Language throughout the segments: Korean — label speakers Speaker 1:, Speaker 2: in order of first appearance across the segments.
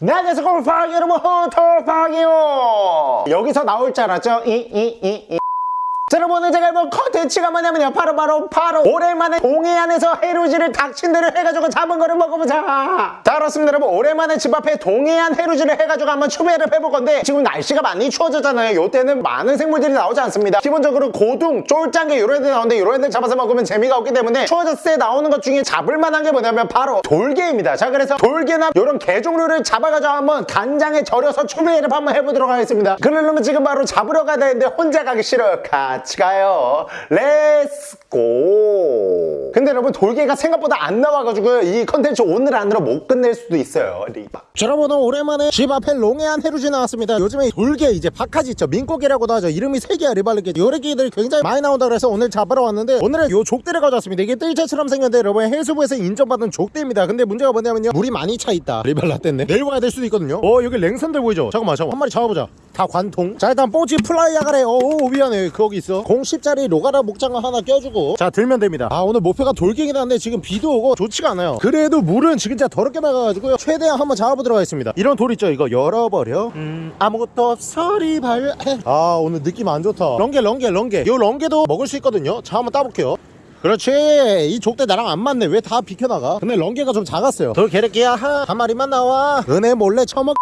Speaker 1: 네, 안녕하세요 골파기 여러분 호토파기요 여기서 나올 줄 알았죠? 이 이 이 이 자 여러분 제가 해볼 컨텐츠가 뭐냐면요. 바로 바로 바로 오랜만에 동해안에서 해루지를 닥친대로 해가지고 잡은 거를 먹어보자. 자 그렇습니다 여러분. 오랜만에 집 앞에 동해안 해루지를 해가지고 한번 추배를 해볼 건데 지금 날씨가 많이 추워졌잖아요. 요때는 많은 생물들이 나오지 않습니다. 기본적으로 고둥, 쫄짱게 이런 애들 나오는데 이런 애들 잡아서 먹으면 재미가 없기 때문에 추워졌을 때 나오는 것 중에 잡을 만한 게 뭐냐면 바로 돌개입니다. 자 그래서 돌개나 이런 개 종류를 잡아가지고 한번 간장에 절여서 추배를 한번 해보도록 하겠습니다. 그러려면 지금 바로 잡으러 가야 되는데 혼자 가기 싫어요 같이 가요. Let's go 근데 여러분 돌게가 생각보다 안 나와가지고 이 컨텐츠 오늘 안으로 못 끝낼 수도 있어요. 리바. 자, 여러분 오랜만에 집 앞에 롱해안 해루질 나왔습니다. 요즘에 돌게 이제 박하지 있죠? 민꽃게라고도 하죠. 이름이 세 개야 리발르게 요래기들이 굉장히 많이 나온다 그래서 오늘 잡으러 왔는데 오늘은 요 족대를 가져왔습니다. 이게 뜰채처럼 생겼는데 여러분 해수부에서 인정받은 족대입니다. 근데 문제가 뭐냐면요. 물이 많이 차 있다. 리발라 뗐네 내일 와야 될 수도 있거든요. 어 여기 랭선들 보이죠? 잠깐만 잠깐만. 한 마리 잡아보자 다 관통. 자 일단 뽀지 플라이야 가래. 오 미안해. 거기 있어. 010짜리 로가라 목장어 하나 껴주고. 자 들면 됩니다. 아 오늘 목표가 돌갱이긴 한데 지금 비도 오고 좋지가 않아요. 그래도 물은 진짜 더럽게 나가가지고요. 최대한 한번 잡아보도록 하겠습니다. 이런 돌 있죠 이거? 열어버려. 음 아무것도 없어리 발아 오늘 느낌 안 좋다. 렁게 렁게 렁게 요 렁게도 먹을 수 있거든요. 자 한번 따볼게요. 그렇지. 이 족대 나랑 안 맞네. 왜 다 비켜나가? 근데 렁게가 좀 작았어요. 돌 개래끼야 하, 한 마리만 나와. 은혜 몰래 처먹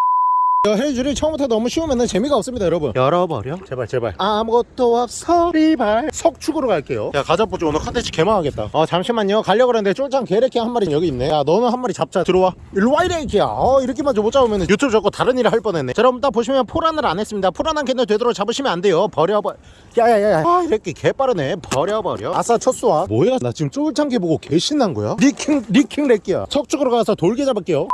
Speaker 1: 해루질이 처음부터 너무 쉬우면 재미가 없습니다 여러분. 열어버려? 제발 제발. 아무것도 없어. 리발. 석축으로 갈게요. 야 가자보지 오늘 컨텐츠 개망하겠다. 아 잠시만요. 가려고 그랬는데 쫄짱게래끼 한 마리 여기 있네. 야 너는 한 마리 잡자. 들어와. 일로 와 이래끼야. 어 이렇게만 못 잡으면 유튜브 접고 다른 일을 할 뻔했네. 자 여러분 딱 보시면 포란을 안 했습니다. 포란한 게를 되도록 잡으시면 안 돼요. 버려버. 야야야야. 아 이렇게 개빠르네. 버려버려. 아싸 첫 수와 뭐야? 나 지금 쫄짱게 보고 개 신난 거야? 리킹 리킹 래끼야. 석축으로 가서 돌게 잡을게요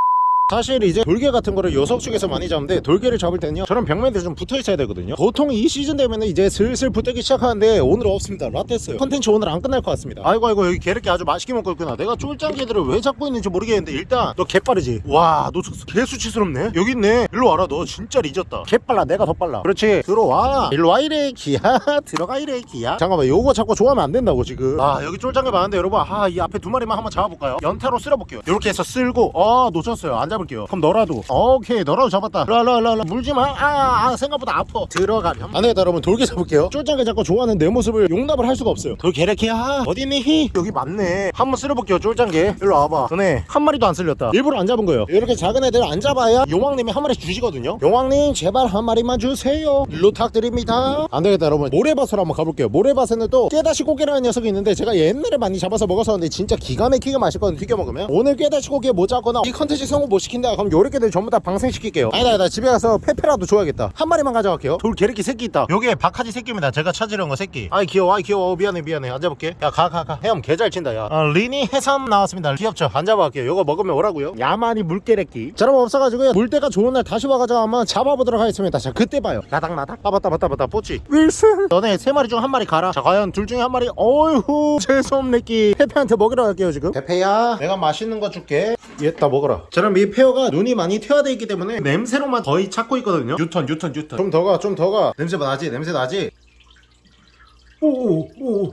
Speaker 1: 사실 이제 돌개 같은 거를 요석축에서 많이 잡는데 돌개를 잡을 때는요 저런 벽면에 좀 붙어 있어야 되거든요. 보통 이 시즌 되면 이제 슬슬 붙기 시작하는데 오늘 없습니다. 라떼스요. 컨텐츠 오늘 안 끝날 것 같습니다. 아이고 아이고 여기 개렇게 아주 맛있게 먹고 있구나. 내가 쫄짱 개들을 왜 잡고 있는지 모르겠는데 일단 너 개빠르지? 와 놓쳤어 개 수치스럽네. 여기 있네. 일로 와라 너 진짜 잊었다. 개빨라 내가 더 빨라. 그렇지 들어와. 일로 와 이래 기야. 들어가 이래 기야. 잠깐만 요거 자꾸 좋아하면 안 된다고 지금. 아 여기 쫄짱개 많은데 여러분 아이 앞에 두 마리만 한번 잡아볼까요? 연타로 쓸어볼게요. 이렇게 해서 쓸고 아 놓쳤어요. 안 잡을게요. 그럼 너라도. 오케이 너라도 잡았다. 라라라라 물지마. 아, 아 생각보다 아파. 들어가렴. 안 되겠다 여러분. 돌개 잡을게요. 쫄짱개 잡고 좋아하는 내 모습을 용납을 할 수가 없어요. 돌개래키야. 어디 있니? 히. 여기 맞네. 한번 쓸어볼게요 쫄짱게 일로 와봐. 너네 한 마리도 안 쓸렸다. 일부러 안 잡은 거예요. 이렇게 작은 애들 안 잡아야 용왕님이 한 마리 주시거든요. 용왕님 제발 한 마리만 주세요. 부탁드립니다. 안 되겠다 여러분. 모래밭으로 한번 가볼게요. 모래밭에는 또 깨다시꽃게라는 녀석이 있는데 제가 옛날에 많이 잡아서 먹었었는데 진짜 기가 막히게 맛있거든요. 튀겨 먹으면. 오늘 깨다시꽃게 못 잡거나 이 컨텐츠 성공 못 시킨다. 그럼 요렇게 들 전부 다 방생시킬게요. 아니다 아니다. 집에 가서 페페라도 줘야겠다. 한 마리만 가져갈게요. 돌게래끼 새끼 있다. 요게 박하지 새끼입니다. 제가 찾으려는 거 새끼. 아이 귀여워. 아이 귀여워. 미안해 미안해. 앉아볼게. 야 가 가가. 헤엄 개잘 친다 야. 아, 리니 해삼 나왔습니다. 귀엽죠? 앉아볼게요. 요거 먹으면 오라고요? 야만이 물개래끼. 자 여러분 없어가지고요. 물때가 좋은 날 다시 와가지고 한번 잡아보도록 하겠습니다. 자 그때 봐요. 라닥라닥. 아 맞다 맞다 맞다 뽀찌. 윌슨. 너네 세 마리 중 한 마리 가라. 자 과연 둘 중에 한 마리 어휴 재수없네 끼. 페페한테 먹이러 갈게요 지금. 페페야 내가 맛있는 거 줄게. 얘 다 먹어라. 자 그럼 이 페어가 눈이 많이 퇴화되어 있기 때문에 냄새로만 거의 찾고 있거든요. 유턴 유턴 유턴. 좀 더가 좀 더가. 냄새 나지 냄새 나지. 오오오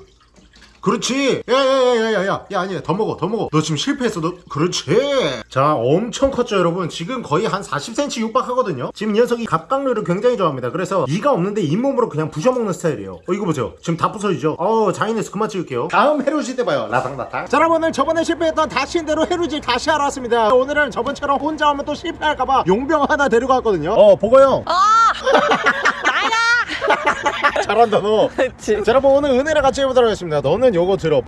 Speaker 1: 그렇지. 야야야야야야. 야 아니야. 더 먹어 더 먹어. 너 지금 실패했어. 너 그렇지. 자 엄청 컸죠 여러분. 지금 거의 한 40cm 육박하거든요. 지금 이 녀석이 갑각류를 굉장히 좋아합니다. 그래서 이가 없는데 잇몸으로 그냥 부셔먹는 스타일이에요. 어 이거 보세요. 지금 다 부서지죠? 어 잔인해서 그만 찍을게요. 다음 해루질 때 봐요. 라당라당 자 여러분 저번에 실패했던 닥치는 대로 해루질 다시 하러 왔습니다. 오늘은 저번처럼 혼자 오면 또 실패할까봐 용병 하나 데리고 왔거든요. 어 보고 형.
Speaker 2: 아!
Speaker 1: 잘한다 너.
Speaker 2: 그치.
Speaker 1: 자 여러분 오늘 은혜랑 같이 해보도록 하겠습니다. 너는 요거 들어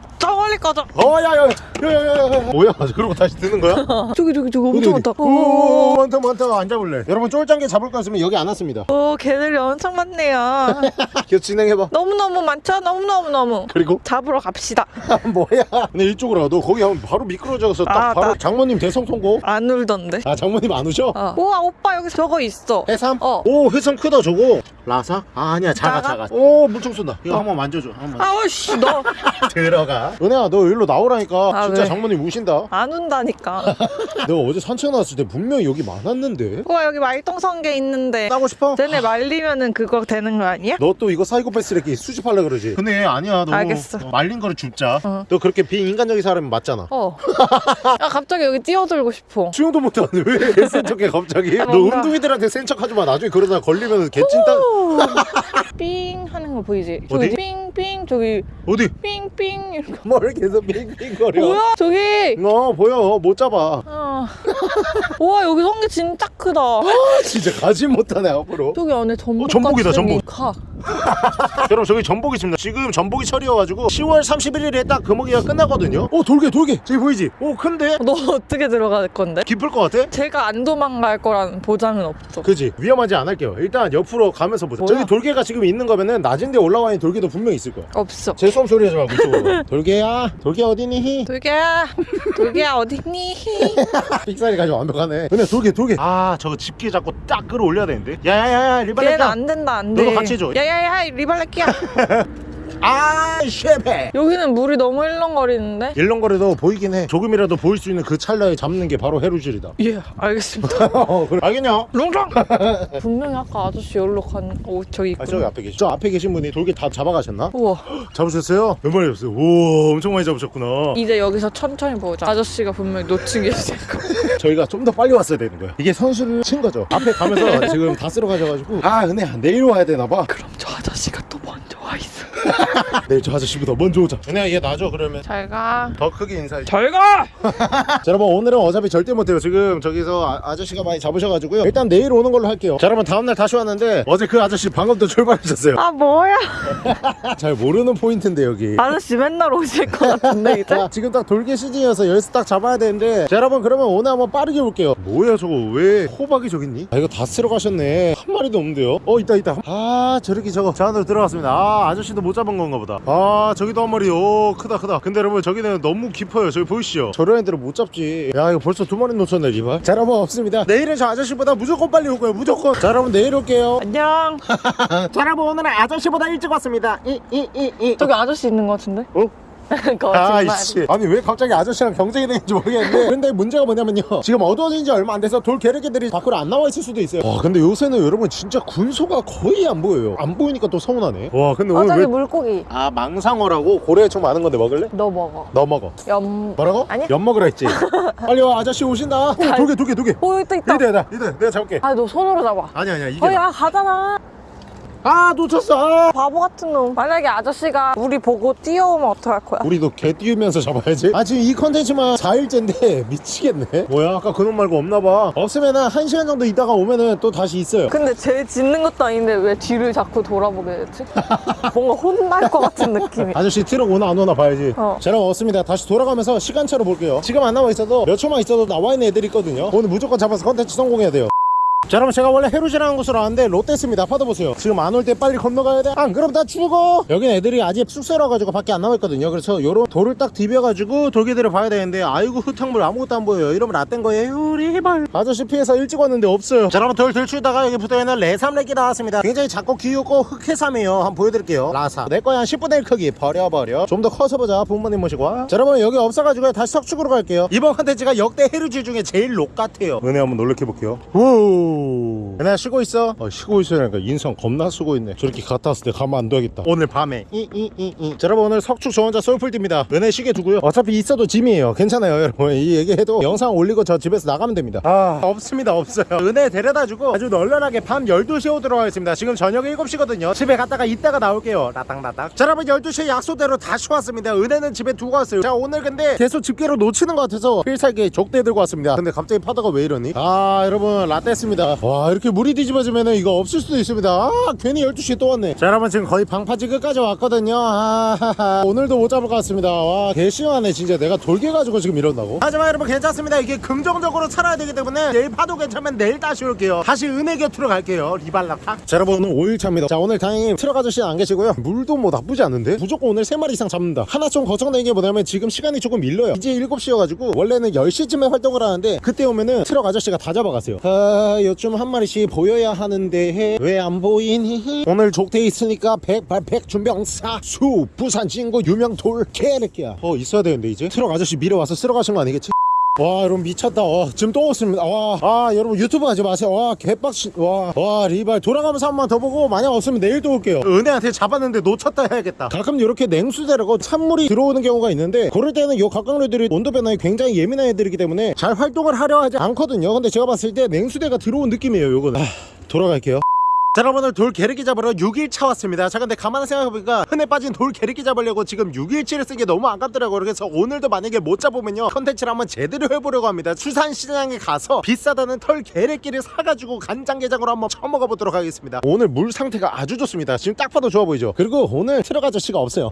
Speaker 2: 저 멀리 꺼져.
Speaker 1: 어야야야야야야 뭐야? 그러고 다시 드는 거야?
Speaker 2: 저기 저기 저기 엄청 많다.
Speaker 1: 오 많다 많다. 안 잡을래. 여러분 쫄짱개 잡을 거 있으면 여기 안 왔습니다.
Speaker 2: 오 개들이 엄청 많네요.
Speaker 1: 계속 진행해봐.
Speaker 2: 너무너무 많죠? 너무너무너무.
Speaker 1: 그리고?
Speaker 2: 잡으러 갑시다.
Speaker 1: 뭐야? 근데 이쪽으로 와너 거기 하면 바로 미끄러져서 딱
Speaker 2: 아,
Speaker 1: 바로
Speaker 2: 나-
Speaker 1: 장모님 대성 통고.
Speaker 2: 안 울던데.
Speaker 1: 아 장모님 안 오셔?
Speaker 2: 어. 우와 오빠 여기 저거 있어.
Speaker 1: 해삼?
Speaker 2: 어.
Speaker 1: 오 해삼 크다 저거. 라사? 아 아니야 작아
Speaker 2: 작아?
Speaker 1: 작아. 오 물총 쏜다. 이거 한번 만져줘 한번.
Speaker 2: 아우씨 너.
Speaker 1: 들어가. 은혜 너 일로 나오라니까
Speaker 2: 아,
Speaker 1: 진짜
Speaker 2: 왜?
Speaker 1: 장모님 우신다
Speaker 2: 안 온다니까.
Speaker 1: 너 어제 산책 나왔을 때 분명히 여기 많았는데
Speaker 2: 우와 여기 말똥성게 있는데.
Speaker 1: 따고 싶어?
Speaker 2: 쟤네 말리면은 그거 되는 거 아니야?
Speaker 1: 너 또 이거 사이코패스 이렇게 수집하려 그러지 근데 아니야 너
Speaker 2: 알겠어.
Speaker 1: 말린 거를 줍자
Speaker 2: 어.
Speaker 1: 너 그렇게 비인간적인 사람이 맞잖아
Speaker 2: 어. 야 갑자기 여기 뛰어들고 싶어.
Speaker 1: 수영도 못하는데 왜 센 척해 갑자기
Speaker 2: 아,
Speaker 1: 너
Speaker 2: 뭔가-
Speaker 1: 은둥이들한테 센 척하지 마 나중에 그러다 걸리면 개찐따
Speaker 2: 삥 하는 거 보이지?
Speaker 1: 어디?
Speaker 2: 삥 삥 저기
Speaker 1: 어디
Speaker 2: 삥삥 이렇게.
Speaker 1: 뭘 계속 빙빙 거려
Speaker 2: 뭐야 저기?
Speaker 1: 어 보여 못 잡아
Speaker 2: 어. 우와 여기 성게 진짜 크다.
Speaker 1: 진짜 가지 못하네 앞으로
Speaker 2: 저기 안에 전복
Speaker 1: 어, 전복이다, 전복.
Speaker 2: 가.
Speaker 1: 여러분 저기 전복이 있습니다 지금 전복이 철이어가지고 10월 31일에 딱 금어기가 끝나거든요 어 돌게 돌게 저기 보이지? 오 큰데?
Speaker 2: 너 어떻게 들어갈 건데?
Speaker 1: 깊을 것 같아?
Speaker 2: 제가 안 도망갈 거라는 보장은 없어.
Speaker 1: 그지 위험하지 않을게요 일단 옆으로 가면서 보자
Speaker 2: 뭐야?
Speaker 1: 저기 돌개가 지금 있는 거면은 낮은 데 올라와 있는 돌개도 분명히 있을 거야
Speaker 2: 없어.
Speaker 1: 제 수험 소리 하지 말고 이쪽으로 돌개야 돌개 어디니?
Speaker 2: 돌개야, 돌개야 어딨니?
Speaker 1: 삑사리 가지고 완벽하네 근데 돌개 돌개 아 저거 집게 잡고 딱 끌어올려야 되는데 야야야야
Speaker 2: 얘는
Speaker 1: 리발레카
Speaker 2: 안 된다 안 돼.
Speaker 1: 너도 같이 해줘.
Speaker 2: 야야 야 리발레끼야.
Speaker 1: 아 쉐페
Speaker 2: 여기는 물이 너무 일렁거리는데.
Speaker 1: 일렁거려도 보이긴 해 조금이라도 보일 수 있는 그 찰나에 잡는 게 바로 해루질이다
Speaker 2: 예, 알겠습니다.
Speaker 1: 어 그래 알겠냐?
Speaker 2: 롱장. 분명히 아까 아저씨 여기로 간. 오 저기
Speaker 1: 아
Speaker 2: 있구나.
Speaker 1: 저기 앞에 계시 저 앞에 계신 분이 돌개 다 잡아가셨나?
Speaker 2: 우와.
Speaker 1: 잡으셨어요? 몇 마리 잡았어요? 오 엄청 많이 잡으셨구나
Speaker 2: 이제 여기서 천천히 보자. 아저씨가 분명히 놓친 게 있을 거.
Speaker 1: 저희가 좀 더 빨리 왔어야 되는 거야 이게 선수를 친 거죠 앞에 가면서 지금 다 쓸어 가셔가지고 아 은혜야 내일 와야 되나 봐
Speaker 2: 그럼 저 아저씨가 또 먼저 와 있어.
Speaker 1: 내일 저 아저씨보다 먼저 오자. 은혜야 얘 놔줘 그러면.
Speaker 2: 잘 가.
Speaker 1: 더 크게 인사해
Speaker 2: 잘 가.
Speaker 1: 자 여러분 오늘은 어차피 절대 못해요. 지금 저기서 아, 저씨가 많이 잡으셔가지고요. 일단 내일 오는 걸로 할게요. 자 여러분 다음날 다시 왔는데 어제 그 아저씨 방금 또 출발하셨어요.
Speaker 2: 아 뭐야?
Speaker 1: 잘 모르는 포인트인데 여기.
Speaker 2: 아저씨 맨날 오실 것 같은데 이제.
Speaker 1: 자, 지금 딱 돌개 시즌이어서 열쇠 딱 잡아야 되는데. 자 여러분 그러면 오늘 한번 빠르게 볼게요. 뭐야 저거? 왜 호박이 저기 있니? 아 이거 다 쓸어 가셨네. 한 마리도 없는데요? 어 있다 있다. 아 저렇게 저거 저 안으로 들어갔습니다. 아 아저씨도 못 잡은 건가 보다. 아 저기도 한 마리. 오 크다 크다. 근데 여러분 저기는 너무 깊어요. 저기 보이시죠? 저런 애들은 못 잡지. 야 이거 벌써 두 마리 놓쳤네 리발. 자 여러분 없습니다. 내일은 저 아저씨보다 무조건 빨리 올 거예요 무조건. 자 여러분 내일 올게요.
Speaker 2: 안녕.
Speaker 1: 자 여러분 오늘은 아저씨보다 일찍 왔습니다. 이 이 이이.
Speaker 2: 저기 아저씨 있는 것 같은데?
Speaker 1: 어?
Speaker 2: 거짓말.
Speaker 1: 아이씨 아니 왜 갑자기 아저씨랑 경쟁이 되는지 모르겠는데 근데 문제가 뭐냐면요 지금 어두워진 지 얼마 안 돼서 돌 게르기들이 밖으로 안 나와 있을 수도 있어요 와 근데 요새는 여러분 진짜 군소가 거의 안 보여요 안 보이니까 또 서운하네 와 근데
Speaker 2: 어
Speaker 1: 오늘 왜...
Speaker 2: 물고기.
Speaker 1: 아 망상어라고 고래총 많은 건데 먹을래?
Speaker 2: 너 먹어.
Speaker 1: 너 먹어
Speaker 2: 염.
Speaker 1: 뭐라고?
Speaker 2: 아니야.
Speaker 1: 엿 먹으라 했지 빨리 와 아저씨 오신다 어, 돌게 돌게 돌게
Speaker 2: 오 있다
Speaker 1: 나 이대 내가 잡을게
Speaker 2: 아 너 손으로 잡아.
Speaker 1: 아니야 아니야 이게
Speaker 2: 어야
Speaker 1: 나.
Speaker 2: 가잖아.
Speaker 1: 아 놓쳤어 아.
Speaker 2: 바보 같은 놈. 만약에 아저씨가 우리 보고 뛰어오면 어떡할 거야?
Speaker 1: 우리도 개 띄우면서 잡아야지 아 지금 이 컨텐츠만 4일째인데 미치겠네 뭐야 아까 그놈 말고 없나봐 없으면 은 1시간 정도 있다가 오면은 또 다시 있어요
Speaker 2: 근데 쟤 짖는 것도 아닌데 왜 뒤를 자꾸 돌아보게 되지? 뭔가 혼날 것 같은 느낌이.
Speaker 1: 아저씨 트럭 오나 안 오나 봐야지
Speaker 2: 어.
Speaker 1: 자 여러분 없습니다 다시 돌아가면서 시간차로 볼게요 지금 안 나와 있어도 몇 초만 있어도 나와 있는 애들이 있거든요 오늘 무조건 잡아서 컨텐츠 성공해야 돼요 자 여러분 제가 원래 해루지라는 곳으로 왔는데 롯데스입니다. 받아보세요. 지금 안 올 때 빨리 건너가야 돼안 그럼 다 죽어! 여긴 애들이 아직 쑥스러워 가지고 밖에 안 나와 있거든요. 그래서 요런 돌을 딱 디벼가지고 돌개들을 봐야 되는데 아이고 흙탕물 아무것도 안 보여요. 이러면 라떼인 거예요. 리발! 아저씨 피해서 일찍 왔는데 없어요. 자 여러분 돌 들추다가 여기 붙어있는 레삼렉이 나왔습니다. 굉장히 작고 귀엽고 흑해삼이에요. 한번 보여드릴게요. 라사. 내 거야 한 10분의 1 크기. 버려버려. 좀 더 커서 보자 부모님 모시고. 와. 자 여러분 여기 없어가지고 다시 석축으로 갈게요. 이번 컨텐츠가 역대 해루지 중에 제일 록 같아요. 은혜 한번 놀래켜볼게요 오. 은혜야 쉬고 있어? 어, 쉬고 있으니까 인성 겁나 쓰고 있네. 저렇게 갔다 왔을 때 가만 안 둬야겠다. 오늘 밤에. 이이이이. 자 여러분 오늘 석축 저 혼자 솔풀띠입니다. 은혜 쉬게 두고요. 어차피 있어도 짐이에요. 괜찮아요 여러분. 이 얘기해도 영상 올리고 저 집에서 나가면 됩니다. 아 없습니다 없어요. 은혜 데려다주고 아주 널널하게 밤 12시에 오도록 하겠습니다. 지금 저녁 7시거든요. 집에 갔다가 이따가 나올게요. 라땅라땅 자 여러분 12시에 약속대로 다시 왔습니다. 은혜는 집에 두고 왔어요. 자 오늘 근데 계속 집게로 놓치는 것 같아서 필살기 족대 들고 왔습니다. 근데 갑자기 파다가 왜 이러니? 아 여러분 라떼 했습니다 와 이렇게 물이 뒤집어지면 이거 없을 수도 있습니다. 아 괜히 12시에 또 왔네. 자 여러분 지금 거의 방파제 끝까지 왔거든요. 아 오늘도 못 잡을 것 같습니다. 와 개 심하네 진짜. 내가 돌게 가지고 지금 이런다고. 하지만 여러분 괜찮습니다. 이게 긍정적으로 살아야 되기 때문에 내일 파도 괜찮으면 내일 다시 올게요. 다시 은혜 곁으로 갈게요. 리발라파 자 여러분 오늘 5일차입니다. 자 오늘 다행히 트럭 아저씨는 안 계시고요. 물도 뭐 나쁘지 않은데? 무조건 오늘 3마리 이상 잡는다. 하나 좀 걱정되는 게 뭐냐면 지금 시간이 조금 밀려요. 이제 7시여가지고 원래는 10시쯤에 활동을 하는데 그때 오면은 트럭 아저씨가 다 잡아가세요. 아유 요쯤 한 마리씩 보여야 하는데 왜 안 보이니? 오늘 족대 있으니까 백발백중 명사수 부산 진구 유명 돌 개새끼야. 어 있어야 되는데 이제? 트럭 아저씨 밀어와서 쓸어 가신 거 아니겠지? 와 여러분 미쳤다. 와 지금 또 없습니다. 와 아 여러분 유튜브 하지 마세요. 와 개빡신 와와 리발. 돌아가면서 한 번 더 보고 만약 없으면 내일 또 올게요. 은혜한테 잡았는데 놓쳤다 해야겠다. 가끔 이렇게 냉수대라고 찬물이 들어오는 경우가 있는데 그럴 때는 요 갑각류들이 온도 변화에 굉장히 예민한 애들이기 때문에 잘 활동을 하려 하지 않거든요. 근데 제가 봤을 때 냉수대가 들어온 느낌이에요 요거는. 아, 돌아갈게요 자 여러분들 돌 게르기 잡으러 6일차 왔습니다. 자 근데 가만히 생각해보니까 흔해 빠진 돌 게르기 잡으려고 지금 6일치를 쓴 게 너무 아깝더라고요. 그래서 오늘도 만약에 못 잡으면요 컨텐츠를 한번 제대로 해보려고 합니다. 수산시장에 가서 비싸다는 털 게르기를 사가지고 간장게장으로 한번 처먹어 보도록 하겠습니다. 오늘 물 상태가 아주 좋습니다. 지금 딱 봐도 좋아 보이죠? 그리고 오늘 트럭 아저씨가 없어요.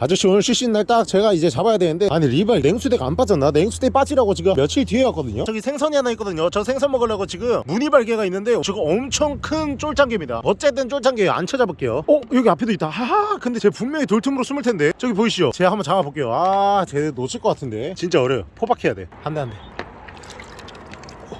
Speaker 1: 아저씨 오늘 쉬시는 날딱 제가 이제 잡아야 되는데 아니 리발 냉수대가 안 빠졌나? 냉수대 빠지라고 지금 며칠 뒤에 왔거든요? 저기 생선이 하나 있거든요. 저 생선 먹으려고 지금 무늬발개가 있는데 저거 엄청 큰 쫄장게입니다. 어쨌든 쫄장게 안 찾아볼게요. 어 여기 앞에도 있다. 하하 근데 쟤 분명히 돌틈으로 숨을 텐데. 저기 보이시죠? 제가 한번 잡아볼게요. 아 쟤 놓칠 것 같은데. 진짜 어려요. 포박해야 돼. 한 대 한대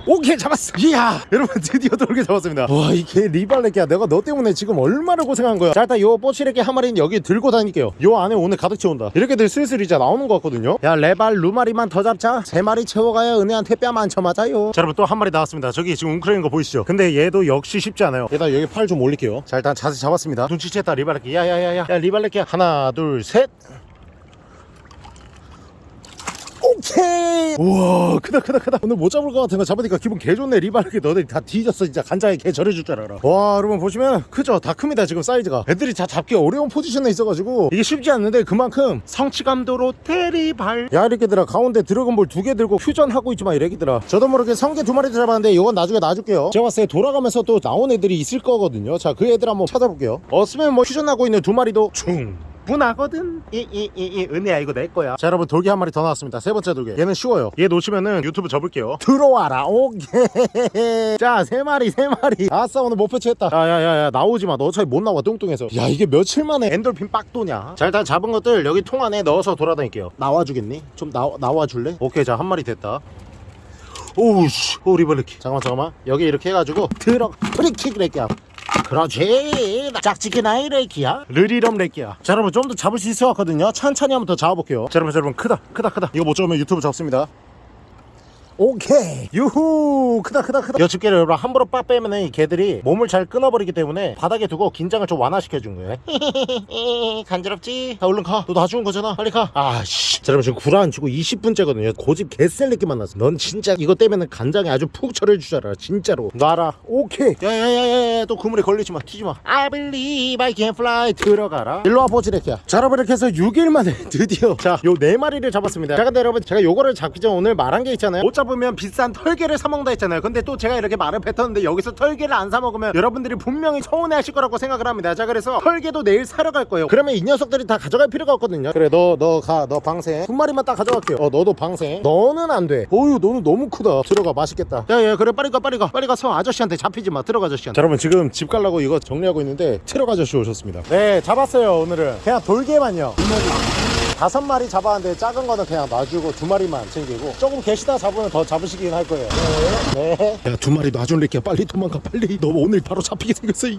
Speaker 1: 오케이 잡았어. 이야 여러분 드디어 돌게 잡았습니다. 와 이 개 리발레끼야. 내가 너 때문에 지금 얼마나 고생한 거야. 자 일단 요 뽀치레끼 한 마리는 여기 들고 다닐게요. 요 안에 오늘 가득 채운다. 이렇게 들 슬슬 이제 나오는 것 같거든요. 야 레발 루마리만 더 잡자. 세 마리 채워가야 은혜한테 뺨안 쳐맞아요. 자 여러분 또 한 마리 나왔습니다. 저기 지금 웅크리는 거 보이시죠? 근데 얘도 역시 쉽지 않아요. 일단 여기 팔 좀 올릴게요. 자 일단 자세 잡았습니다. 눈치챘다 리발레끼 야야야야. 야 리발레끼 하나 둘셋 오케이! 우와 크다 크다 크다. 오늘 못 잡을 것 같은 거 잡으니까 기분 개 좋네. 리바르게 너네 다 뒤졌어 진짜. 간장에 개 절여줄 줄 알아 와 여러분 보시면 크죠? 다 큽니다 지금 사이즈가. 애들이 다 잡기 어려운 포지션에 있어가지고 이게 쉽지 않는데 그만큼 성취감도로 테리발. 야 이렇게들아 가운데 드래곤볼 두 개 들고 퓨전하고 있지만 이래기들아. 저도 모르게 성게 두 마리 잡았는데 이건 나중에 놔줄게요. 제가 봤을 때 돌아가면서 또 나온 애들이 있을 거거든요. 자 그 애들 한번 찾아볼게요. 없으면 뭐 퓨전하고 있는 두 마리도 충 분하거든? 이이이이 은혜야 이거 내 거야. 자 여러분 돌게 한 마리 더 나왔습니다. 세 번째 돌게 얘는 쉬워요. 얘 놓치면은 유튜브 접을게요. 들어와라. 오케이. 자 세 마리 세 마리. 아싸 오늘 목표 채웠다. 야야야야 나오지 마 너 어차피 못 나와 뚱뚱해서. 야 이게 며칠 만에 엔돌핀 빡도냐? 자 일단 잡은 것들 여기 통 안에 넣어서 돌아다닐게요. 나와주겠니? 좀 나와 나와줄래? 오케이 자 한 마리 됐다. 오우씨. 오 리벌리키. 잠깐만 잠깐만. 여기 이렇게 해가지고 들어 프리킥 렉기야 그렇지. 짝짓기 나이 렉기야. 르리럼 렉기야. 자 여러분 좀 더 잡을 수 있을 것 같거든요. 천천히 한번 더 잡아볼게요. 자 여러분 자, 여러분 크다 크다 크다. 이거 못 잡으면 유튜브 접습니다. 오케이. 유후! 크다 크다 크다. 여 집게를 여러분 함부로 빡 빼면은 이 개들이 몸을 잘 끊어버리기 때문에 바닥에 두고 긴장을 좀 완화시켜준 거예요. 간지럽지? 자 얼른 가너 놔주는 거잖아. 빨리 가. 아씨 자 여러분 지금 구라 안 치고 20분째거든요. 고집 개셀레끼 만났어. 넌 진짜 이거 떼면은 간장에 아주 푹 절여 주잖아 진짜로. 놔라. 오케이. 야야야야야 또 그물에 걸리지 마. 튀지 마. I believe I can fly. 들어가라. 일로와 보지레키야. 자 여러분 이렇게 해서 6일 만에 드디어 자요네 마리를 잡았습니다. 자 근데 여러분 제가 요거를 잡기 전 오늘 말한 게 있잖아요. 못 잡으면 비싼 털개를 사 먹는다 했잖아요. 근데 또 제가 이렇게 말을 뱉었는데 여기서 털개를 안 사 먹으면 여러분들이 분명히 서운해 하실 거라고 생각을 합니다. 자 그래서 털개도 내일 사러 갈 거예요. 그러면 이 녀석들이 다 가져갈 필요가 없거든요. 그래 너 너 가 너 방 생. 두 마리만 딱 가져갈게요. 어 너도 방생. 너는 안돼. 어유 너는 너무 크다. 들어가 맛있겠다. 야야 그래 빨리 가 빨리 가. 빨리 가서 아저씨한테 잡히지 마. 들어가 아저씨한테. 자 여러분 지금 집 가려고 이거 정리하고 있는데 트럭 아저씨 오셨습니다. 네 잡았어요 오늘은. 그냥 돌개만요. 다섯 마리 잡았는데 작은 거는 그냥 놔주고 두 마리만 챙기고 조금 계시다 잡으면 더 잡으시긴 할 거예요. 네. 야두 마리 놔줄래게 빨리 도망가 빨리. 너 오늘 바로 잡히게 생겼어 이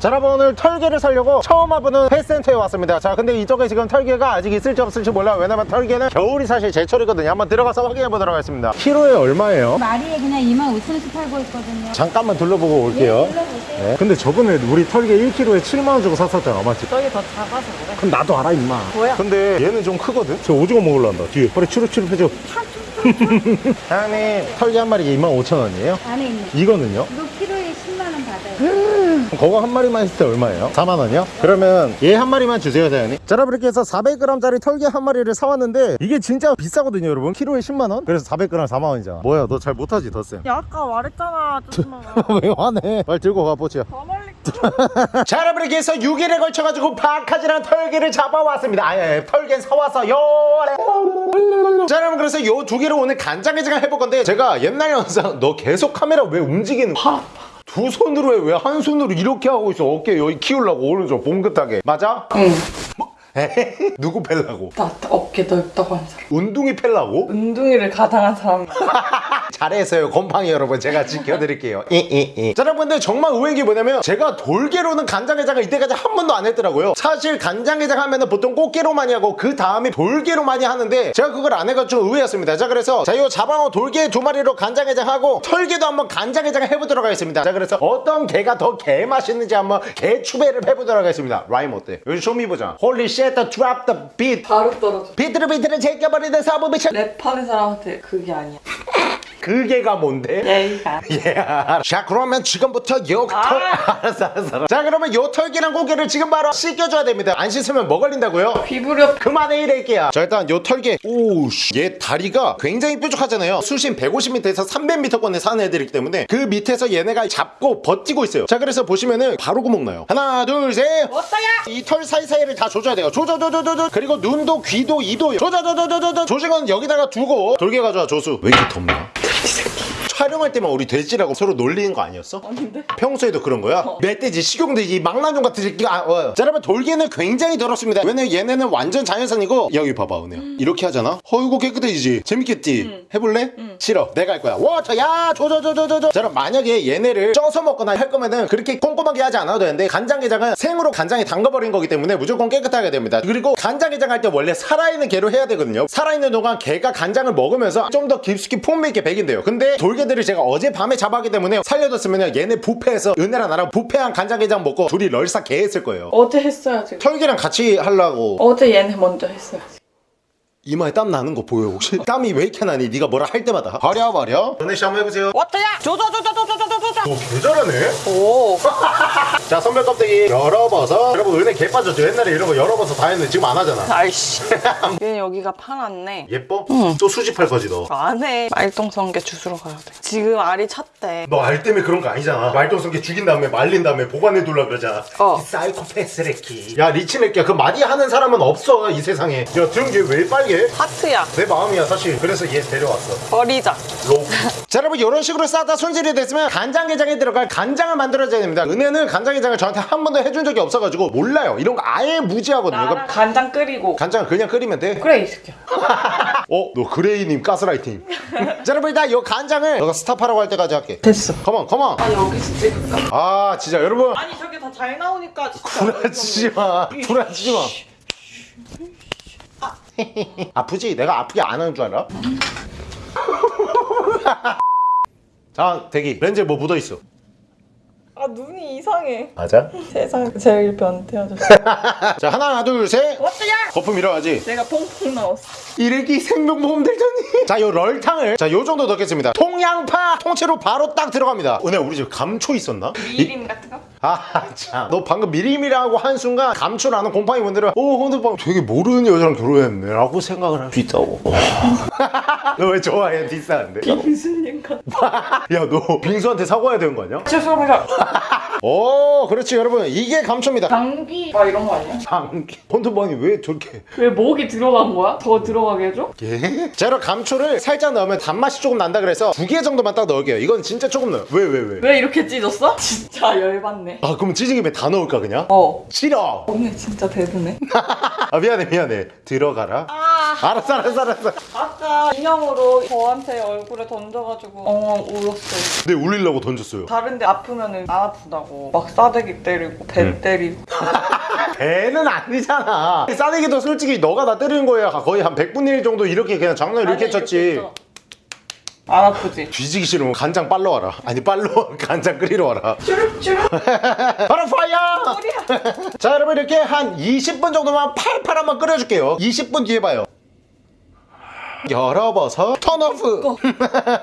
Speaker 1: 자 여러분 오늘 털개를 살려고 처음 와보는 펫센터에 왔습니다 자 근데 이쪽에 지금 털개가 아직 있을지 없을지 몰라요 왜냐면 털개는 겨울이 사실 제철이거든요 한번 들어가서 확인해 보도록 하겠습니다 키로에 얼마예요?
Speaker 3: 마리에 그냥 2만 5천 원씩 팔고 있거든요.
Speaker 1: 잠깐만 둘러보고 올게요
Speaker 3: 불러보세요.
Speaker 1: 네. 근데 저번에 우리 털개 1kg에 7만원 주고 샀었잖아 맞지?
Speaker 2: 저기 더 작아서 그래
Speaker 1: 그럼 나도 알아 임마
Speaker 2: 뭐야?
Speaker 1: 근데 얘는 좀 크거든? 저 오징어 먹으려 한다 뒤에 허리 추룩추룩 해줘 사장님 털개 한 마리에 25,000원이에요?
Speaker 3: 안에 있는.
Speaker 1: 이거는요?
Speaker 3: 이거 키로에 10만 원 받아요.
Speaker 1: 그거 한 마리만 했을 때 얼마예요? 4만 원이요? 그러면 얘 한 마리만 주세요 사장님. 자 여러분 이렇게 해서 400g짜리 털개 한 마리를 사왔는데 이게 진짜 비싸거든요 여러분. 키로에 10만 원? 그래서 400g 4만 원이잖아 뭐야 너 잘 못하지 덧셈
Speaker 2: 야 아까 말했잖아 조심하
Speaker 1: 왜 화내? 빨리 들고
Speaker 2: 가더 멀리
Speaker 1: 자 여러분 이렇게 해서 6일에 걸쳐가지고 바카지랑 털개를 잡아왔습니다. 아예 털개 사와서 요. 자 여러분 그래서 요 두 개를 오늘 간장게장 해볼 건데 제가 옛날 영상 너 계속 카메라 왜 움직이는 거야? 두 손으로 해 왜 한 손으로 이렇게 하고 있어 어깨 여기 키우려고 오른쪽 봉긋하게 맞아?
Speaker 2: 응.
Speaker 1: 에헤헤. 누구 팰라고?
Speaker 2: 나 어깨 넓다고 한 사람
Speaker 1: 운동이 팰라고?
Speaker 2: 운동이를 가당한 사람
Speaker 1: 잘했어요. 곰팡이 여러분. 제가 지켜드릴게요. 이 이 이. 자 여러분들 정말 의외인 게 뭐냐면 제가 돌게로는 간장게장을 이때까지 한 번도 안 했더라고요. 사실 간장게장 하면은 보통 꽃게로 많이 하고 그 다음에 돌게로 많이 하는데 제가 그걸 안 해가지고 좀 의외였습니다. 자 그래서 자이 자방어 돌게 두 마리로 간장게장 하고 털게도 한번 간장게장 해보도록 하겠습니다. 자 그래서 어떤 게가 더 개 맛있는지 한번 게 추배를 해보도록 하겠습니다. 라임 어때? 요즘 쇼미 보자. Holy shit drop the beat.
Speaker 2: 바로 떨어져.
Speaker 1: 비트를 비트를 제껴버리는 사부 미션.
Speaker 2: 랩하는 사람한테 그게 아니야.
Speaker 1: 그게가 뭔데?
Speaker 2: 예의가.
Speaker 1: 예. 자 그러면 지금부터 요 털. 알았어 알았어. 알았어. 자 그러면 요 털기랑 고개를 지금 바로 씻겨줘야 됩니다. 안 씻으면 뭐 걸린다고요?
Speaker 2: 피부력
Speaker 1: 그만해 이래끼야. 자 일단 요 털개. 오우씨. 얘 다리가 굉장히 뾰족하잖아요. 수심 150m에서 300m권에 사는 애들이기 때문에 그 밑에서 얘네가 잡고 버티고 있어요. 자 그래서 보시면은 바로 구멍 나요. 하나 둘 셋.
Speaker 2: 어떠야?
Speaker 1: 이 털 사이사이를 다 조져야 돼요. 조져조져조져. 그리고 눈도 귀도 이도 조져조져조져. 조직은 여기다가 두고 돌게 가져와 조수. 왜 이렇게 덥나? 촬영할 때만 우리 돼지라고 서로 놀리는 거 아니었어?
Speaker 2: 아닌데?
Speaker 1: 평소에도 그런 거야? 멧돼지, 식용돼지, 망나뇽 같은 새끼가 아, 어. 자 여러분 돌게는 굉장히 더럽습니다. 왜냐면 얘네는 완전 자연산이고 여기 봐봐 은혜야. 이렇게 하잖아? 어이구 깨끗해지지. 재밌겠지? 해볼래? 싫어. 내가 할 거야. Water! 야 조조조조조조 자 그럼 만약에 얘네를 쪄서 먹거나 할 거면은 그렇게 꼼꼼하게 하지 않아도 되는데 간장게장은 생으로 간장에 담가버린 거기 때문에 무조건 깨끗하게 됩니다. 그리고 간장게장 할 때 원래 살아있는 게로 해야 되거든요. 살아있는 동안 개가 간장을 먹으면서 좀 더 깊숙이 풍미 있게 배긴대요. 근데 돌게들을 제가 어젯밤에 잡았기 때문에 살려뒀으면 얘네 부패해서 은혜랑 나랑 부패한 간장게장 먹고 둘이 럴사 개 했을 거예요
Speaker 2: 어제 했어야지.
Speaker 1: 털기랑 같이 하려고
Speaker 2: 어제 얘네 먼저 했어야지.
Speaker 1: 이마에 땀 나는 거 보여 혹시? 땀이 왜 이렇게 나니? 네가 뭐라 할 때마다 버려 버려 은혜 씨 한번 해보세요
Speaker 2: 어떠야? 조조조조조조조조조.
Speaker 1: 너 개잘하네
Speaker 2: 오.
Speaker 1: 자 선별 껍데기 열어봐서 여러분 은혜 개 빠졌죠 옛날에 이런 거 열어봐서 다 했는데 지금 안 하잖아
Speaker 2: 아이씨. 얘는 여기가 파랗네.
Speaker 1: 예뻐? 또 수집할 거지 너
Speaker 2: 안 해. 말똥성게 주우러 가야 돼. 지금 알이 찼대.
Speaker 1: 너 알 때문에 그런 거 아니잖아 말똥성게 죽인 다음에 말린 다음에 보관해 둘라 그러잖아
Speaker 2: 어.
Speaker 1: 이 사이코패스 레키 야 리치네끼야 그 마디 하는 사람은 없어 이 세상에 야 들은 게 왜 빨개?
Speaker 2: 하트야.
Speaker 1: 내 마음이야 사실 그래서 얘 데려왔어
Speaker 2: 버리자.
Speaker 1: 로. 자 여러분 이런 식으로 싸다 손질이 됐으면 간장게장에 들어갈 간장을 만들어줘야 됩니다 은혜는 간장게장을 저한테 한 번도 해준 적이 없어가지고 몰라요 이런 거 아예 무지하거든요 그럼
Speaker 2: 간장 끓이고.
Speaker 1: 간장을 그냥 끓이면 돼?
Speaker 2: 그래 이 새끼야.
Speaker 1: 어? 너 그레이님 가스라이팅 자 여러분 일단 이 간장을 너가 스탑하라고 할 때까지 할게
Speaker 2: 됐어.
Speaker 1: 컴온 컴온
Speaker 2: 아 여기서 찍을까?
Speaker 1: 아 진짜 여러분
Speaker 2: 아니 저게 다 잘 나오니까 진짜.
Speaker 1: 불안치지 마 불안치지 마 아프지? 내가 아프게 안 하는 줄 알아? 자 대기 렌즈에 뭐 묻어있어
Speaker 2: 아 눈이 이상해.
Speaker 1: 맞아?
Speaker 2: 세상 제일 변태아졌어.
Speaker 1: 자 하나 둘셋
Speaker 2: 어떠야?
Speaker 1: 거품 일어나지
Speaker 2: 내가 퐁퐁 나왔어.
Speaker 1: 일일기 생명보험 들더니 자요 럴탕을 자요 정도 넣겠습니다 통양파 통째로 바로 딱 들어갑니다 은혜 우리 집 감초 있었나? 이-
Speaker 2: 미림 같은 거?
Speaker 1: 아참너 방금 미리미라고 한 순간 감초라는 곰팡이 분들은 오 혼드방 되게 모르는 여자랑 결혼했네 라고 생각을 할 수 있다고 너 왜 좋아해 비싼데
Speaker 2: 무슨 인간?
Speaker 1: 야너 빙수한테 사과해야 되는 거 아니야?
Speaker 2: 죄송합니다.
Speaker 1: 오 그렇지 여러분 이게 감초입니다
Speaker 2: 감기 막 이런 거 아니야?
Speaker 1: 장기 혼드방이 왜 저렇게
Speaker 2: 왜 목이 들어간 거야? 더 들어가게 해줘?
Speaker 1: 예? 자 여러분 감초를 살짝 넣으면 단맛이 조금 난다 그래서 두 개 정도만 딱 넣을게요 이건 진짜 조금 넣어요 왜 왜 왜?
Speaker 2: 왜 이렇게 찢었어? 진짜 열받네.
Speaker 1: 아 그럼 찢은 김에 다 넣을까 그냥?
Speaker 2: 어.
Speaker 1: 싫어
Speaker 2: 오늘 진짜 대드네.
Speaker 1: 아 미안해 미안해 들어가라
Speaker 2: 아,
Speaker 1: 알았어 알았어 알았어
Speaker 2: 아 까 인형으로 저한테 얼굴에 던져가지고 엉엉 울었어요.
Speaker 1: 근데 울리려고 던졌어요.
Speaker 2: 다른데 아프면 은 안 아프다고. 막 싸대기 때리고 배 때리고.
Speaker 1: 배는 아니잖아. 싸대기도 솔직히 너가 나 때리는 거야. 거의 한 100분의 1 정도 이렇게 그냥 장난 이렇게
Speaker 2: 아니,
Speaker 1: 쳤지
Speaker 2: 했어. 안 아프지?
Speaker 1: 뒤지기 싫으면 간장 빨러 와라. 아니 빨러 간장 끓이러 와라.
Speaker 2: 쭈룩쭈룩.
Speaker 1: 바로
Speaker 2: Fire!
Speaker 1: 자 여러분 이렇게 한 20분 정도만 팔팔 한번 끓여줄게요. 20분 뒤에 봐요 열어봐서 turn off.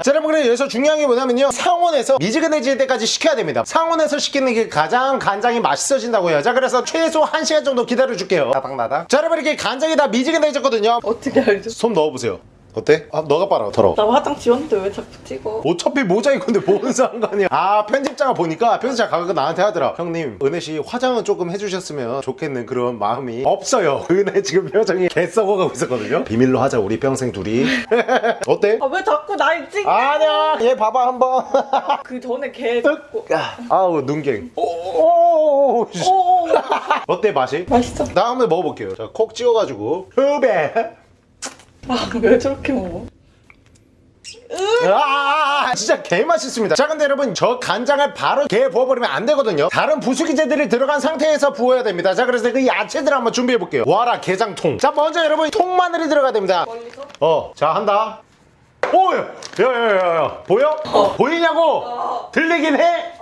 Speaker 1: 자 여러분 그래 여기서 중요한 게 뭐냐면요. 상온에서 미지근해질 때까지 식혀야 됩니다. 상온에서 식히는 게 가장 간장이 맛있어진다고 해요. 자 그래서 최소 1시간 정도 기다려줄게요. 나닥나닥 자 여러분 이렇게 간장이 다 미지근해졌거든요.
Speaker 2: 어떻게 알죠?
Speaker 1: 손 넣어보세요 어때? 아 너가 빨아 더러워
Speaker 2: 나 화장 지웠는데 왜 자꾸 찍어?
Speaker 1: 어차피 모자이크인데 뭔 상관이야. 아 편집자가 보니까 편집자 가끔 나한테 하더라. 형님 은혜씨 화장은 조금 해주셨으면 좋겠는 그런 마음이 없어요. 은혜 지금 표정이 개 썩어가고 있었거든요. 비밀로 하자 우리 평생 둘이. 어때?
Speaker 2: 아 왜 자꾸 날 찍어?
Speaker 1: 아니야 얘 봐봐 한번.
Speaker 2: 그 전에 걔 잡고.
Speaker 1: 아우 눈갱. 오오오
Speaker 2: 오
Speaker 1: 어때 맛이?
Speaker 2: 맛있어.
Speaker 1: 나 한번 먹어볼게요. 자 콕 찍어가지고. 후배
Speaker 2: 아왜 저렇게 먹어?
Speaker 1: 아, 진짜 개 맛있습니다. 자, 근데 여러분 저 간장을 바로 개 부어버리면 안 되거든요. 다른 부수기재들이 들어간 상태에서 부어야 됩니다. 자, 그래서 그 야채들 한번 준비해 볼게요. 와라 게장통. 자, 먼저 여러분 통마늘이 들어가야 됩니다. 어, 자 한다. 오, 야, 야, 야, 야, 보여? 보이냐고? 들리긴 해.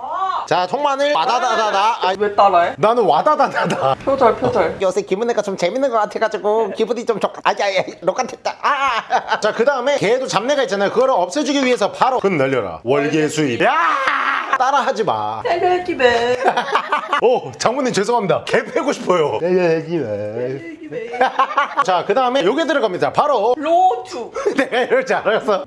Speaker 1: 자, 통마늘 와다다다다. 아,
Speaker 2: 왜 따라해?
Speaker 1: 나는 와다다다다.
Speaker 2: 표절 표절.
Speaker 1: 요새 기분내가 좀 재밌는 것 같아가지고 기분이 좀 좋. 아야야, 로칸됐다. 아. 자, 그 다음에 개도 잡내가 있잖아요. 그거를 없애주기 위해서 바로 끈 날려라. 월계 수입. 야! 따라하지 마.
Speaker 2: 텔레기네.
Speaker 1: 오, 장모님 죄송합니다. 개 패고 싶어요. 자, 그 다음에 요게 들어갑니다. 바로
Speaker 2: 로투.
Speaker 1: 내가 이럴 줄 알았어.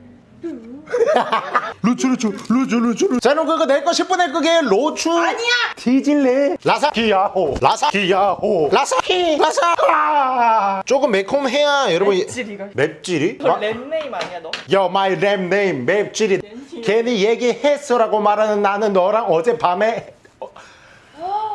Speaker 1: 루추 루추 루추 루추 루추. 자 그럼 그거 내 거 10분의 그게. 로추. 아니야. 뒤질래 라사키야호. 라사키야호. 라사키. 라사. 조금 매콤해야 여러분
Speaker 2: 맵찔이가.
Speaker 1: 맵찔이?
Speaker 2: 너 랩네임 아니야 너?
Speaker 1: 여 마이 랩 네임 맵찔이. 괜히 얘기했어라고 말하는 나는 너랑 어젯밤에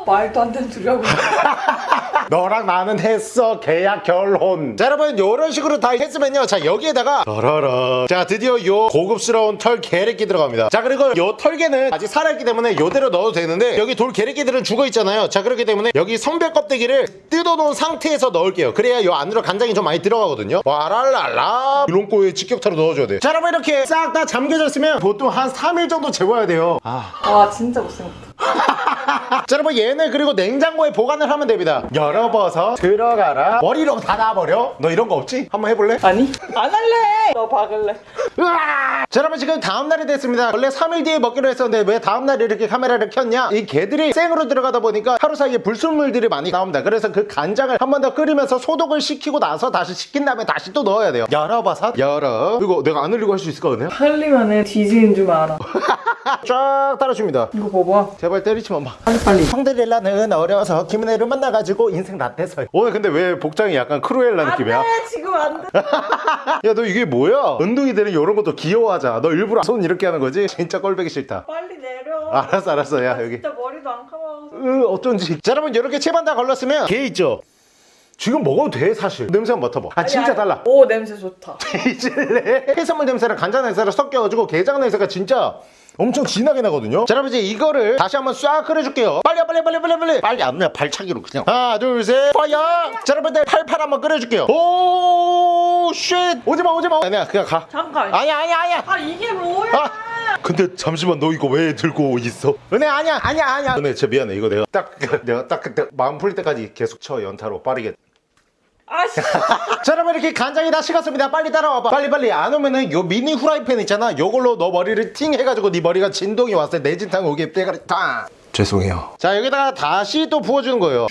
Speaker 2: 말도 안 되는 소리 하고 있어.
Speaker 1: 너랑 나는 했어 계약 결혼. 자 여러분 요런 식으로 다 했으면요. 자 여기에다가 라라라 자 드디어 요 고급스러운 털 게레끼 들어갑니다. 자 그리고 요 털개는 아직 살아있기 때문에 요대로 넣어도 되는데 여기 돌 게레끼들은 죽어있잖아요. 자 그렇기 때문에 여기 성별 껍데기를 뜯어놓은 상태에서 넣을게요. 그래야 요 안으로 간장이 좀 많이 들어가거든요. 와랄랄라. 이런꼬에 직격타로 넣어줘야 돼자 여러분 이렇게 싹 다 잠겨졌으면 보통 한 3일 정도 재워야 돼요. 아.
Speaker 2: 와 진짜 못생겼다.
Speaker 1: 자 여러분 얘는 그리고 냉장고에 보관을 하면 됩니다 열어봐서 들어가라 머리로 닫아버려 너 이런 거 없지? 한번 해볼래?
Speaker 2: 아니? 안 할래. 너 박을래.
Speaker 1: 으아! 자 여러분 지금 다음날이 됐습니다 원래 3일 뒤에 먹기로 했었는데 왜 다음날 이렇게 카메라를 켰냐 이 게들이 생으로 들어가다 보니까 하루 사이에 불순물들이 많이 나옵니다 그래서 그 간장을 한 번 더 끓이면서 소독을 시키고 나서 다시 식힌 다음에 다시 또 넣어야 돼요 열어봐서 열어 이거 내가 안 흘리고 할 수 있을 거 같네요
Speaker 2: 흘리면은 뒤지는 줄 알아.
Speaker 1: 쫙 따라줍니다
Speaker 2: 이거 봐봐.
Speaker 1: 제발 때리지만 마
Speaker 2: 빨리 빨리.
Speaker 1: 성드릴라는 어려서 김은혜를 만나가지고 인생 라떼서요 오늘 근데 왜 복장이 약간 크루엘라 느낌이야?
Speaker 2: 안돼 지금 안 돼.
Speaker 1: 야 너 이게 뭐야? 은둥이들은 이런 것도 귀여워하잖아 너 일부러 손 이렇게 하는 거지? 진짜 꼴보기 싫다
Speaker 2: 빨리 내려.
Speaker 1: 알았어 알았어 야 여기
Speaker 2: 진짜 머리도 안 감아서.
Speaker 1: 으 어쩐지 자 여러분 이렇게 채반 다 걸렸으면 개 있죠? 지금 먹어도 돼 사실 냄새 한번 맡아봐 아 진짜 달라
Speaker 2: 오 냄새 좋다.
Speaker 1: 이질래 해산물 냄새랑 간장 냄새랑 섞여가지고 게장 냄새가 진짜 엄청 진하게 나거든요. 자 여러분 이제 이거를 다시 한번 싹 끓여줄게요. 빨리 빨리 빨리 빨리 빨리. 빨리. 안 그냥 발차기로 그냥. 하나 둘셋. Fire! 자 여러분들 팔팔 한번 끓여줄게요. Oh shit! 오지마 오지마. 아니야 그냥 가.
Speaker 2: 잠깐.
Speaker 1: 아니야 아니야 아니야.
Speaker 2: 아 이게 뭐야?
Speaker 1: 아! 근데 잠시만 너 이거 왜 들고 있어? 은혜 아니야 아니야 아니야. 은혜 진짜 미안해. 이거 내가 딱 내가 딱 그때 마음 풀릴 때까지 계속 쳐 연타로. 빠르게
Speaker 2: 아씨.
Speaker 1: 자 여러분 이렇게 간장이 다 식었습니다. 빨리 따라와봐. 빨리 빨리. 안 오면은 요 미니 후라이팬 있잖아. 요걸로 너 머리를 팅 해가지고 네 머리가 진동이 왔을 때 내진탕 오게 때가리 탕! 죄송해요. 자 여기다가 다시 또 부어주는 거예요.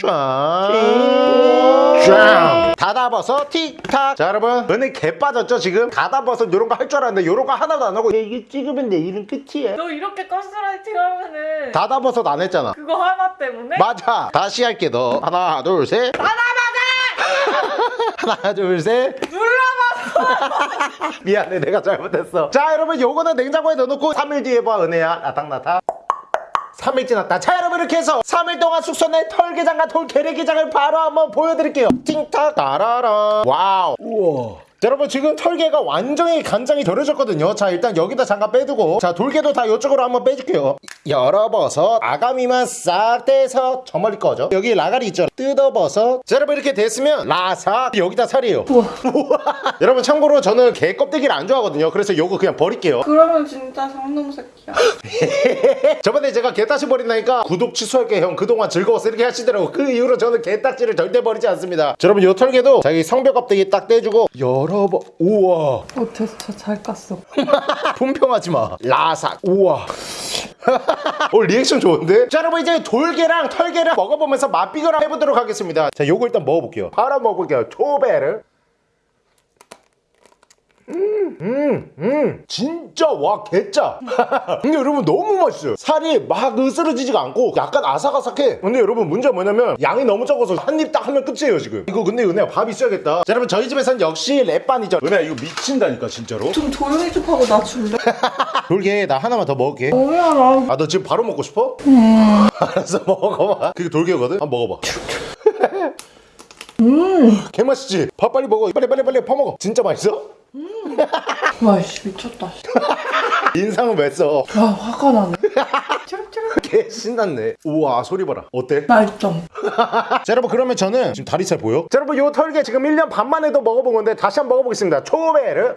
Speaker 1: 쫙 다다버섯 틱탁. 자 여러분. 은혜 개 빠졌죠 지금? 다다버섯 요런 거 할 줄 알았는데 요런 거 하나도 안 하고 이게 찍으면 내 일은 끝이야
Speaker 2: 너 이렇게 가스라이팅 하면은
Speaker 1: 다다버섯 안 했잖아.
Speaker 2: 그거 하나 때문에?
Speaker 1: 맞아. 다시 할게 너. 하나 둘셋.
Speaker 2: 하나
Speaker 1: 하나 둘셋.
Speaker 2: 눌러봤어.
Speaker 1: 미안해 내가 잘못했어. 자 여러분 요거는 냉장고에 넣어놓고 3일 뒤에 봐 은혜야. 나닥나닥 3일 지났다. 자 여러분 이렇게 해서 3일 동안 숙소 내 털게장과 돌게레기장을 바로 한번 보여드릴게요. 띵탁 따라라. 와우. 우와 자, 여러분 지금 털개가 완전히 간장이 덜어졌거든요. 자 일단 여기다 잠깐 빼두고 자 돌개도 다 이쪽으로 한번 빼줄게요. 열어버섯 아가미만 싹 떼서 저 멀리 꺼져. 여기 라가리 있죠? 뜯어버섯 자 여러분 이렇게 됐으면 라사 여기다 살이에요. 여러분 참고로 저는 개 껍데기를 안 좋아하거든요. 그래서 요거 그냥 버릴게요.
Speaker 2: 그러면 진짜 상놈 새끼야.
Speaker 1: 저번에 제가 개딱지 버린다니까 구독 취소할게 형. 그동안 즐거웠어 이렇게 하시더라고. 그 이후로 저는 개딱지를 절대 버리지 않습니다. 자, 여러분 요 털개도 자기 성벽 껍데기 딱 떼주고 열어봐. 우와.
Speaker 2: 어 됐어 잘 깠어.
Speaker 1: 품평하지 마. 라삭 우와. 오 리액션 좋은데? 자 여러분 이제 돌개랑 털개를 먹어보면서 맛 비교를 해보도록 하겠습니다. 자 요거 일단 먹어볼게요. 바로 먹어볼게요. 초배를 음, 음, 진짜 와 개짜. 근데 여러분 너무 맛있어요. 살이 막 으스러지지가 않고 약간 아삭아삭해. 근데 여러분 문제가 뭐냐면 양이 너무 적어서 한 입 딱 하면 끝이에요 지금. 이거 근데 은혜야 밥 있어야겠다. 자 여러분 저희 집에선 역시 랩반이죠. 은혜야 이거 미친다니까 진짜로.
Speaker 2: 좀 조용히 좀 하고 나 줄래?
Speaker 1: 돌게 나 하나만 더 먹을게.
Speaker 2: 뭐야 나.
Speaker 1: 아너 지금 바로 먹고 싶어? 알았어 먹어봐 그게 돌개거든? 한번 먹어봐 음 개맛있지? 밥 빨리 먹어 빨리 빨리 빨리 퍼먹어 진짜 맛있어?
Speaker 2: 와씨 미쳤다.
Speaker 1: 인상은 왜 써?
Speaker 2: 야 화가 나네.
Speaker 1: 개 신났네 우와 소리 봐라 어때?
Speaker 2: 말점.
Speaker 1: 자 여러분 그러면 저는 지금 다리살 보여? 자 여러분 요 털개 지금 1년 반 만에도 먹어본 건데 다시 한번 먹어보겠습니다 초베르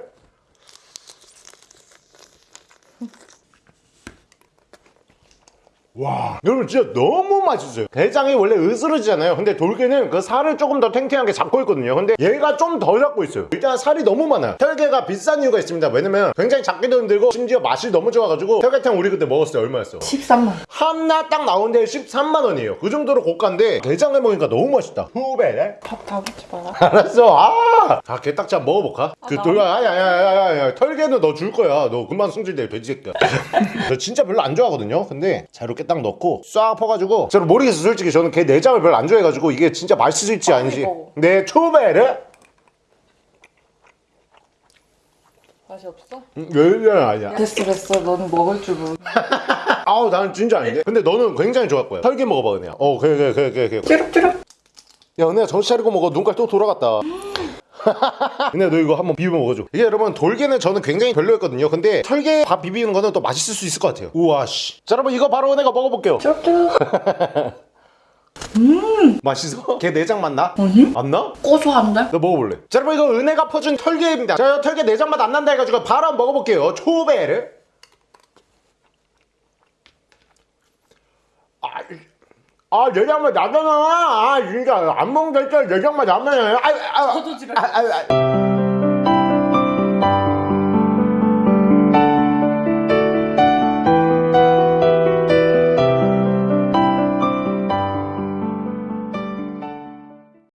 Speaker 1: 와 여러분 진짜 너무 맛있어요 대장이 원래 으스러지잖아요 근데 돌개는 그 살을 조금 더 탱탱하게 잡고 있거든요 근데 얘가 좀더 잡고 있어요 일단 살이 너무 많아요 털개가 비싼 이유가 있습니다 왜냐면 굉장히 작게도 힘들고 심지어 맛이 너무 좋아가지고 털개탕 우리 그때 먹었을 때 얼마였어?
Speaker 2: 13만.
Speaker 1: 하나 딱 나오는데 13만 원이에요 그 정도로 고가인데 대장을 먹으니까 너무 맛있다 후베르
Speaker 2: 밥다 먹지 마라.
Speaker 1: 알았어. 아! 자, 개딱지 한번 먹어볼까? 그
Speaker 2: 나-
Speaker 1: 돌, 아야, 야, 야, 야, 야, 털개는 너 줄 거야. 너 금방 승질내, 돼지 새끼야. 저 진짜 별로 안 좋아하거든요. 근데 자, 이렇게 딱 넣고 싹 퍼가지고. 저는 모르겠어, 솔직히. 저는 개 내장을 별로 안 좋아해가지고 이게 진짜 맛있을지 아닌지.
Speaker 2: 먹어.
Speaker 1: 네, 초베르.
Speaker 2: 맛이 없어?
Speaker 1: 음, 왜, 아니야.
Speaker 2: 됐어 됐어. 넌 먹을 줄 모르.
Speaker 1: 아우, 나는 진짜 아닌데. 근데 너는 굉장히 좋아할 거야. 털개 먹어봐, 그냥. 어, 그래, 그래, 그래, 그래. 야, 은혜야, 정신 차리고 먹어. 눈깔 또 돌아갔다. 근데 너 이거 한번 비벼 먹어줘. 이게 여러분 돌개는 저는 굉장히 별로였거든요. 근데 털개 밥 비비는 거는 또 맛있을 수 있을 것 같아요. 우와 씨. 자 여러분 이거 바로 은혜가 먹어볼게요.
Speaker 2: 찌룩찌룩.
Speaker 1: 맛있어? 개 내장 맛 나?
Speaker 2: 아니?
Speaker 1: 안 나?
Speaker 2: 고소한데?
Speaker 1: 너 먹어볼래? 자 여러분 이거 은혜가 퍼준 털개입니다. 자 털개 내장 맛 안 난다 해가지고 바로 한번 먹어볼게요. 초베르. 아, 아 내장 맛 나잖아. 아 진짜 안 먹는다 했잖아. 내장 맛 나면. 아, 아,
Speaker 2: 저도 지랄.
Speaker 1: 아, 아, 아.